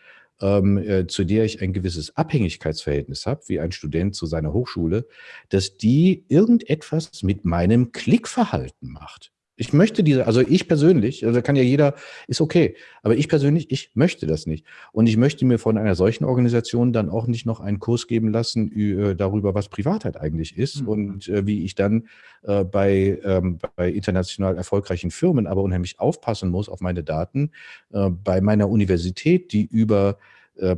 ähm, äh, zu der ich ein gewisses Abhängigkeitsverhältnis habe, wie ein Student zu seiner Hochschule, dass die irgendetwas mit meinem Klickverhalten macht. Ich möchte diese, also ich persönlich, also kann ja jeder, ist okay, aber ich persönlich, ich möchte das nicht. Und ich möchte mir von einer solchen Organisation dann auch nicht noch einen Kurs geben lassen äh, darüber, was Privatheit eigentlich ist mhm. und äh, wie ich dann äh, bei, ähm, bei international erfolgreichen Firmen aber unheimlich aufpassen muss auf meine Daten, äh, bei meiner Universität, die über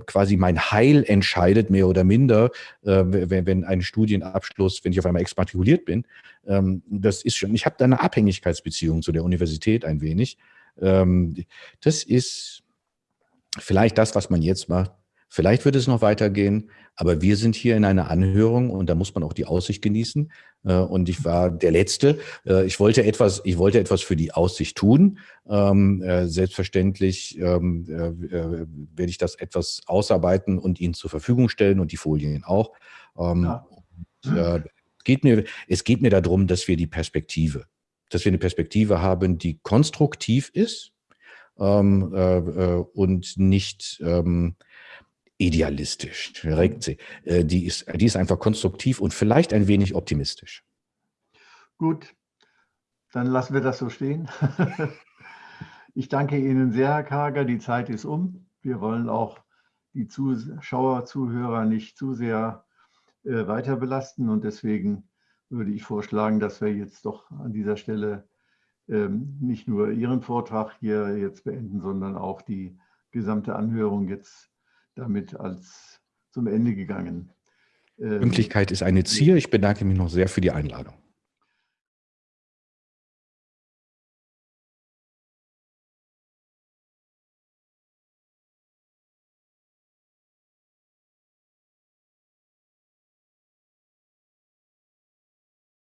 quasi mein Heil entscheidet, mehr oder minder, äh, wenn, wenn ein Studienabschluss, wenn ich auf einmal exmatrikuliert bin. Ähm, das ist schon, ich habe da eine Abhängigkeitsbeziehung zu der Universität ein wenig. Ähm, das ist vielleicht das, was man jetzt macht. Vielleicht wird es noch weitergehen, aber wir sind hier in einer Anhörung und da muss man auch die Aussicht genießen. Äh, und ich war der Letzte. Äh, ich wollte etwas, ich wollte etwas für die Aussicht tun. Ähm, äh, selbstverständlich ähm, werde ich das etwas ausarbeiten und Ihnen zur Verfügung stellen und die Folien auch. Ähm, ja. Und, geht mir, es geht mir darum, dass wir die Perspektive, dass wir eine Perspektive haben, die konstruktiv ist und nicht idealistisch, regt sie. Äh, die, ist, die ist einfach konstruktiv und vielleicht ein wenig optimistisch. Gut, dann lassen wir das so stehen. ich danke Ihnen sehr, Herr Karger. Die Zeit ist um. Wir wollen auch die Zuschauer, Zuhörer nicht zu sehr äh, weiter belasten und deswegen würde ich vorschlagen, dass wir jetzt doch an dieser Stelle ähm, nicht nur Ihren Vortrag hier jetzt beenden, sondern auch die gesamte Anhörung jetzt damit als zum Ende gegangen. Ähm, Pünktlichkeit ist eine Ziel. Ich bedanke mich noch sehr für die Einladung.